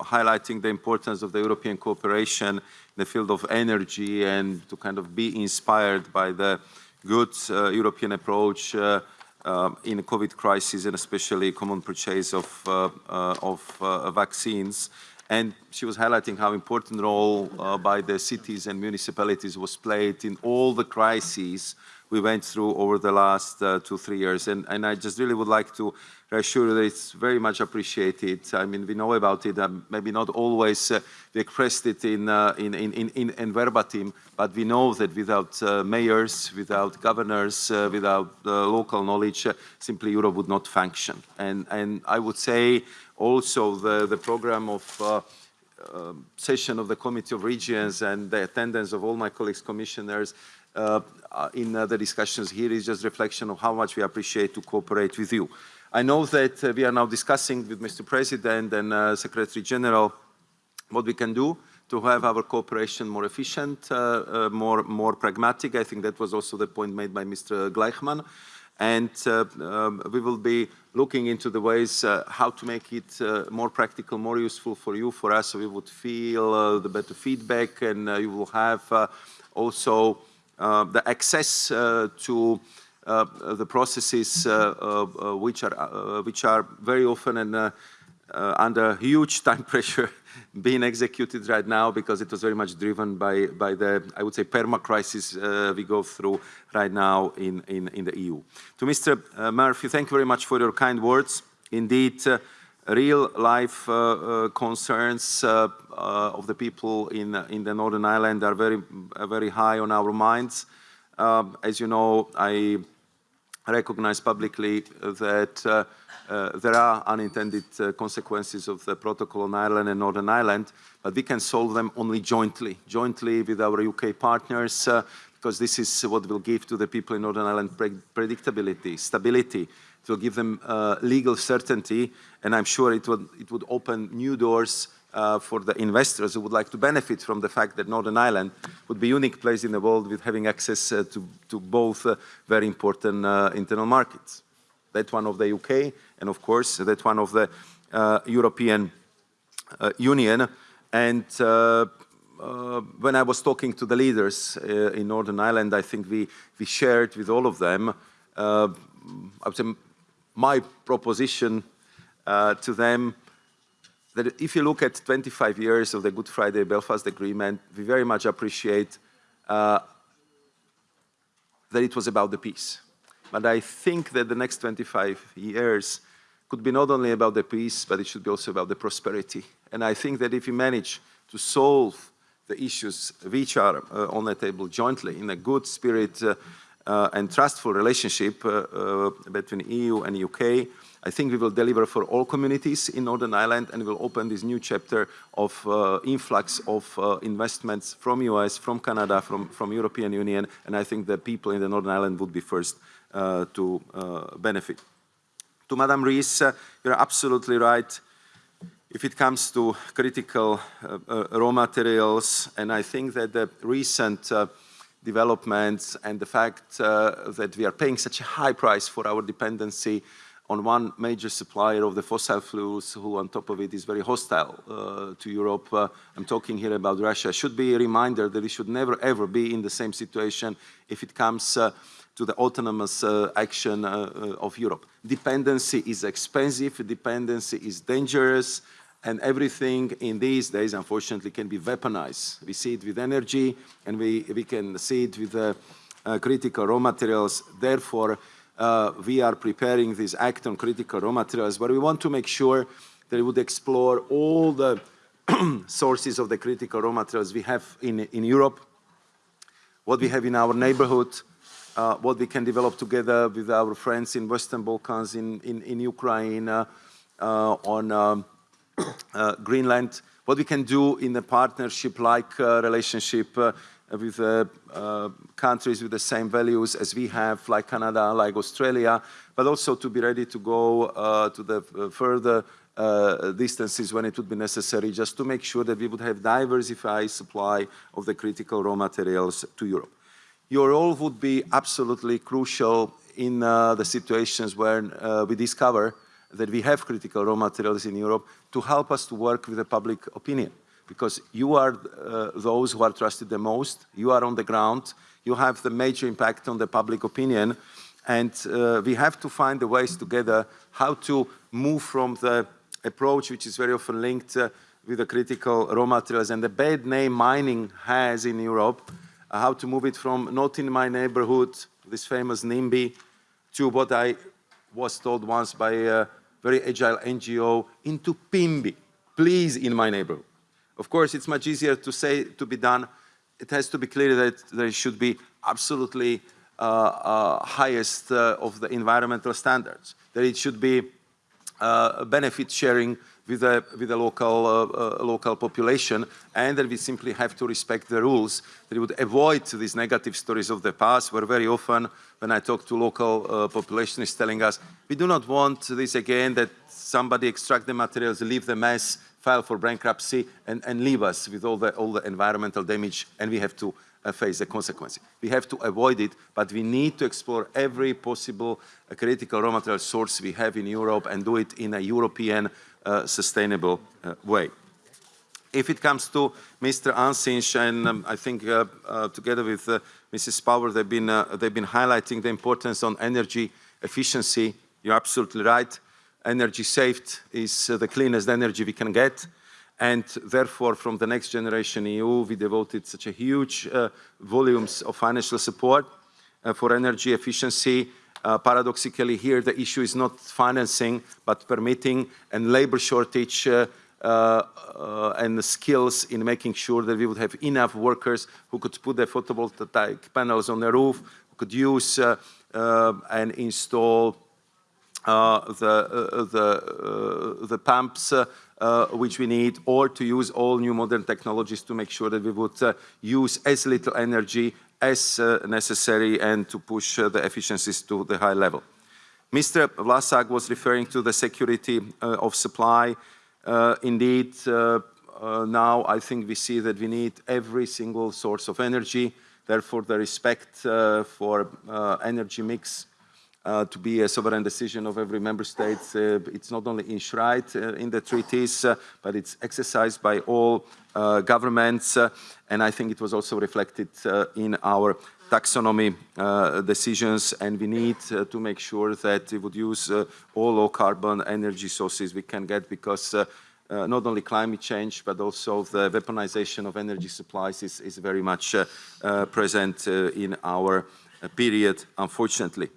S2: highlighting the importance of the European cooperation in the field of energy and to kind of be inspired by the good uh, European approach uh, uh, in the COVID crisis and especially common purchase of, of vaccines. And she was highlighting how important role uh, by the cities and municipalities was played in all the crises we went through over the last uh, two, three years. And, and I just really would like to reassure you that it's very much appreciated. I mean, we know about it, um, maybe not always uh, we expressed it in, uh, in, verbatim, but we know that without uh, mayors, without governors, without local knowledge, simply Europe would not function. And, I would say also the, program of uh, session of the Committee of Regions and the attendance of all my colleagues commissioners in the discussions here is just reflection of how much we appreciate to cooperate with you. I know that uh, we are now discussing with Mr. President and Secretary General what we can do to have our cooperation more efficient, more, more pragmatic. I think that was also the point made by Mr. Gleichmann and uh, um, we will be looking into the ways uh, how to make it uh, more practical, more useful for you, for us, so we would feel uh, the better feedback and uh, you will have uh, also the access to the processes which, are, which are very often and under huge time pressure being executed right now because it was very much driven by, by the, I would say, perma crisis uh, we go through right now in, in, in the EU. To Mr. Uh, Murphy, thank you very much for your kind words. Indeed, uh, real life uh, uh, concerns uh, of the people in, in the Northern Ireland are very, very high on our minds. Um, as you know, I recognize publicly that uh, there are unintended uh, consequences of the protocol on Ireland and Northern Ireland, but we can solve them only jointly, jointly with our UK partners, uh, because this is what will give to the people in Northern Ireland pre predictability, stability. It will give them uh, legal certainty, and I'm sure it would, it would open new doors uh, for the investors who would like to benefit from the fact that Northern Ireland would be unique place in the world with having access uh, to, to both very important internal markets. That one of the UK, and of course that one of the uh, European uh, Union. And uh, when I was talking to the leaders in Northern Ireland, I think we, we shared with all of them, I would say my proposition to them that if you look at 25 years of the Good Friday Belfast Agreement, we very much appreciate uh, that it was about the peace. But I think that the next 25 years could be not only about the peace, but it should be also about the prosperity. And I think that if we manage to solve the issues which are uh, on the table jointly in a good spirit uh, uh, and trustful relationship uh, uh, between EU and UK, I think we will deliver for all communities in Northern Ireland and will open this new chapter of uh, influx of investments from US, from Canada, from, from European Union, and I think the people in the Northern Ireland would be first to benefit. To Madam Ries, uh, you're absolutely right if it comes to critical uh, uh, raw materials, and I think that the recent uh, developments and the fact uh, that we are paying such a high price for our dependency on one major supplier of the fossil fuels who on top of it is very hostile uh, to Europe. Uh, I'm talking here about Russia. Should be a reminder that we should never ever be in the same situation if it comes uh, to the autonomous uh, action uh, uh, of Europe. Dependency is expensive, dependency is dangerous, and everything in these days, unfortunately, can be weaponized. We see it with energy, and we, we can see it with critical raw materials. Therefore, uh, we are preparing this act on critical raw materials, but we want to make sure that we would explore all the sources of the critical raw materials we have in, in Europe, what we have in our neighborhood, uh, what we can develop together with our friends in Western Balkans, in, in, in Ukraine, uh, uh, on um, uh, Greenland, what we can do in a partnership-like uh, relationship with uh, uh, countries with the same values as we have, like Canada, like Australia, but also to be ready to go uh, to the uh, further uh, distances when it would be necessary, just to make sure that we would have diversified supply of the critical raw materials to Europe. Your role would be absolutely crucial in uh, the situations where we discover that we have critical raw materials in Europe to help us to work with the public opinion. Because you are uh, those who are trusted the most, you are on the ground, you have the major impact on the public opinion, and uh, we have to find the ways together how to move from the approach which is very often linked uh, with the critical raw materials and the bad name mining has in Europe, how to move it from not in my neighborhood, this famous NIMBY, to what I was told once by a very agile NGO, into PIMBY, please in my neighborhood. Of course, it's much easier to say, to be done. It has to be clear that there should be absolutely uh, uh, highest uh, of the environmental standards, that it should be uh, benefit sharing with the, with the local, uh, uh, local population and that we simply have to respect the rules, that we would avoid these negative stories of the past where very often when I talk to local population is telling us, we do not want this again that somebody extract the materials, leave the mess, file for bankruptcy and, and leave us with all the, all the environmental damage and we have to uh, face the consequences. We have to avoid it, but we need to explore every possible uh, critical raw material source we have in Europe and do it in a European uh, sustainable uh, way. If it comes to Mr. Ansiņš, and um, I think uh, uh, together with Mrs. Power, they've been, they've been highlighting the importance on energy efficiency. You're absolutely right. Energy saved is the cleanest energy we can get and therefore from the next generation EU we devoted such a huge uh, volumes of financial support uh, for energy efficiency. Uh, paradoxically here the issue is not financing but permitting and labor shortage uh, uh, and skills in making sure that we would have enough workers who could put the photovoltaic panels on the roof, who could use uh, and install the, the, the pumps uh, which we need, or to use all new modern technologies to make sure that we would uh, use as little energy as uh, necessary and to push uh, the efficiencies to the high level. Mr. Vlasák was referring to the security uh, of supply. Uh, indeed, now I think we see that we need every single source of energy. Therefore, the respect for energy mix uh, to be a sovereign decision of every member state. Uh, it's not only enshrined uh, in the treaties, uh, but it's exercised by all uh, governments. Uh, and I think it was also reflected in our taxonomy decisions. And we need to make sure that we would use all low carbon energy sources we can get because uh, not only climate change, but also the weaponization of energy supplies is, is very much uh, uh, present in our period, unfortunately.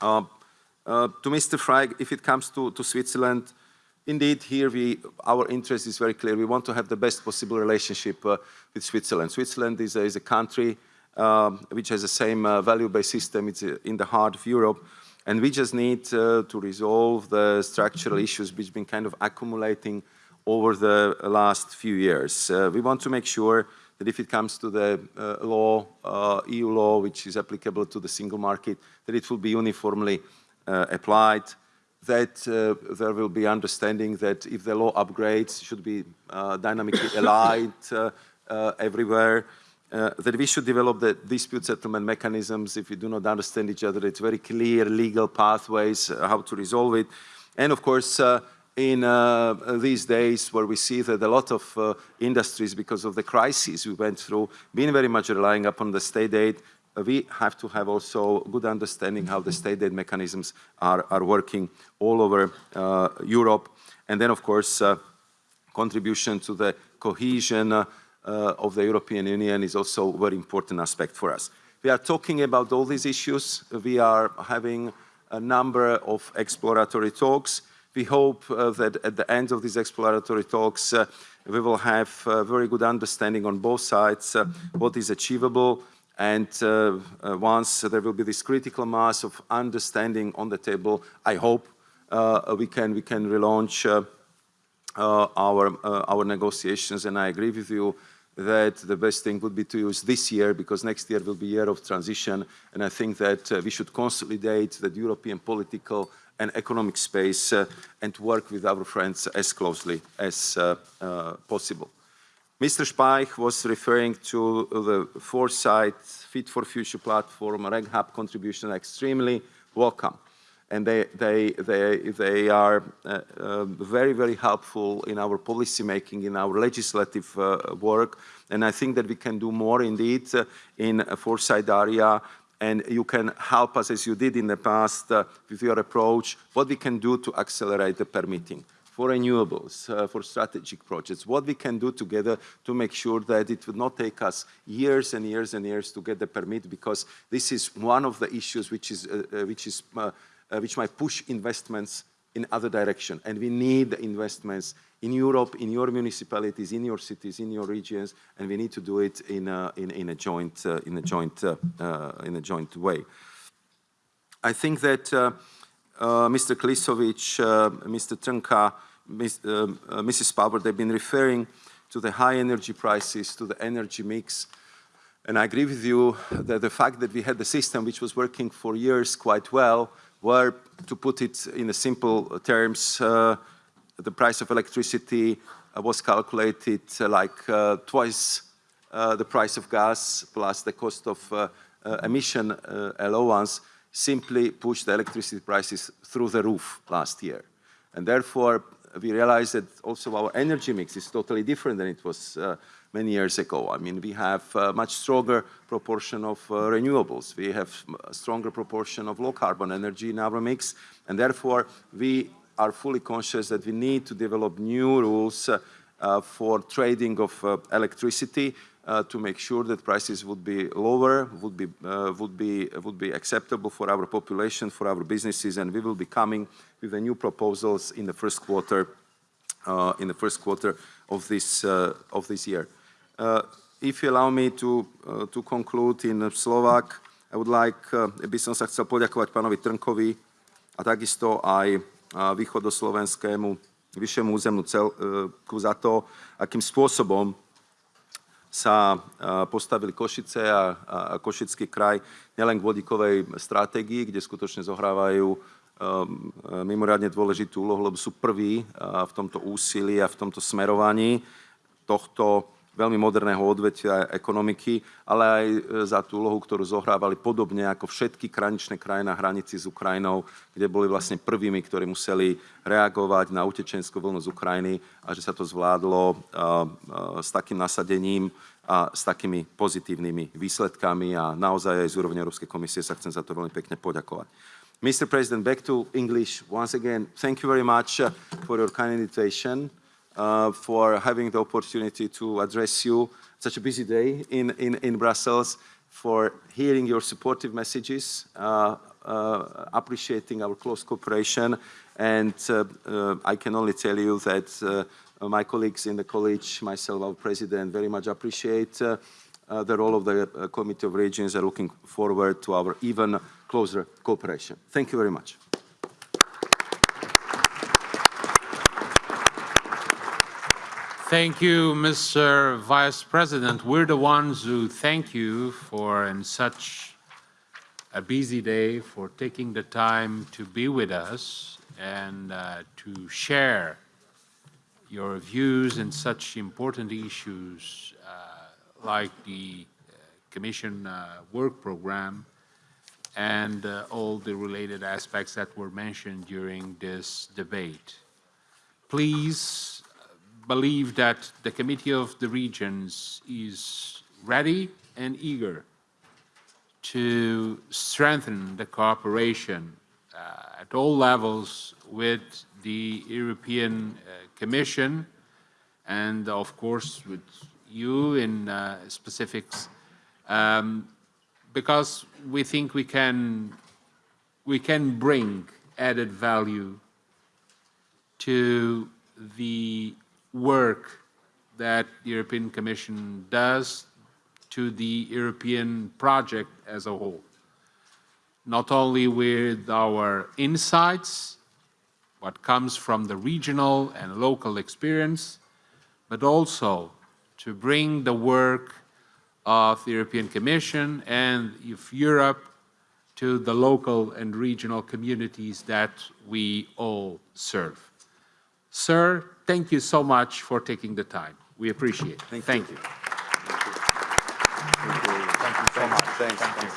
S2: Uh, uh, to Mr. Frey, if it comes to, to Switzerland, indeed, here we, our interest is very clear. We want to have the best possible relationship uh, with Switzerland. Switzerland is a, is a country um, which has the same uh, value-based system. It's uh, in the heart of Europe. And we just need uh, to resolve the structural issues which have been kind of accumulating over the last few years. we want to make sure that if it comes to the uh, law, uh, EU law, which is applicable to the single market, that it will be uniformly uh, applied, that uh, there will be understanding that if the law upgrades should be uh, dynamically aligned uh, everywhere, that we should develop the dispute settlement mechanisms if we do not understand each other. It's very clear legal pathways, how to resolve it. And of course, in uh, these days where we see that a lot of uh, industries, because of the crisis we went through, been very much relying upon the state aid, we have to have also good understanding how the state aid mechanisms are, are working all over uh, Europe. And then, of course, uh, contribution to the cohesion uh, of the European Union is also a very important aspect for us. We are talking about all these issues. We are having a number of exploratory talks. We hope uh, that at the end of these exploratory talks, uh, we will have a very good understanding on both sides uh, what is achievable and uh, uh, once there will be this critical mass of understanding on the table, I hope uh, we can we can relaunch our our negotiations. And I agree with you that the best thing would be to use this year because next year will be year of transition. And I think that uh, we should consolidate that European political and economic space uh, and work with our friends as closely as uh, uh, possible. Mr. Speich was referring to the Foresight Fit for Future platform, RegHub contribution, extremely welcome. And they, they, they, they are uh, uh, very, very helpful in our policy making, in our legislative uh, work. And I think that we can do more indeed in a Foresight area and you can help us as you did in the past uh, with your approach, what we can do to accelerate the permitting for renewables, uh, for strategic projects, what we can do together to make sure that it would not take us years and years and years to get the permit because this is one of the issues which is, uh, uh which is uh, uh, which might push investments in other direction. And we need investments in Europe, in your municipalities, in your cities, in your regions, and we need to do it in a, in, in a joint, uh, in a joint, uh, uh, in a joint way. I think that uh, uh, Mr. Klisovic, Mr. Trnka, Mrs. Power, they've been referring to the high energy prices, to the energy mix, and I agree with you that the fact that we had the system which was working for years quite well, where, to put it in simple terms, uh, the price of electricity uh, was calculated uh, like twice the price of gas plus the cost of emission allowance simply pushed the electricity prices through the roof last year. And therefore, we realized that also our energy mix is totally different than it was many years ago. I mean, we have a much stronger proportion of uh, renewables. We have a stronger proportion of low carbon energy in our mix. And therefore, we are fully conscious that we need to develop new rules uh, uh, for trading of uh, electricity uh, to make sure that prices would be lower, would be, uh, would, be, would be acceptable for our population, for our businesses, and we will be coming with the new proposals in the first quarter, in the first quarter of this, of this year. Uh, if you allow me to, uh, to conclude in Slovak, I would like, uh, by som sa chcel poďakovať pánovi Trnkovi a takisto aj východoslovenskému vyššiemu územnú celku za to, akým spôsobom sa postavili Košice a, a Košický kraj nielen k vodíkovej stratégii, kde skutočne zohrávajú mimoriadne dôležitú úlohu, lebo sú prví v tomto úsilí a v tomto smerovaní tohto veľmi moderného odvetvia ekonomiky, ale aj e, za tú úlohu, ktorú zohrávali podobne ako všetky kraničné krajiny na hranici s Ukrajinou, kde boli vlastne prvými, ktorí museli reagovať na utečenskú vlnu z Ukrajiny a že sa to zvládlo s takým nasadením a s takými pozitívnymi výsledkami a naozaj aj z úrovne Európskej komisie sa chcem za to veľmi pekne poďakovať. Mr. President, back to English once again. Thank you very much uh, for your kind invitation. Uh, for having the opportunity to address you such a busy day in, in, in Brussels, for hearing your supportive messages, uh, uh, appreciating our close cooperation. And uh, uh, I can only tell you that uh, my colleagues in the college, myself, our president, very much appreciate the role of the Committee of Regions and looking forward to our even closer cooperation. Thank you very much.
S1: Thank you, Mr. Vice President. We're the ones who thank you for, in such a busy day, for taking the time to be with us and uh, to share your views in such important issues uh, like the uh, Commission uh, work program and uh, all the related aspects that were mentioned during this debate. Please believe that the Committee of the Regions is ready and eager to strengthen the cooperation uh, at all levels with the European uh, Commission and of course with you in uh, specifics um, because we think we can we can bring added value to the work that the European Commission does to the European project as a whole. Not only with our insights, what comes from the regional and local experience, but also to bring the work of the European Commission and of Europe to the local and regional communities that we all serve. Sir, thank you so much for taking the time. We appreciate it. Thank, you.
S2: Thank you so much. Thanks. Thanks.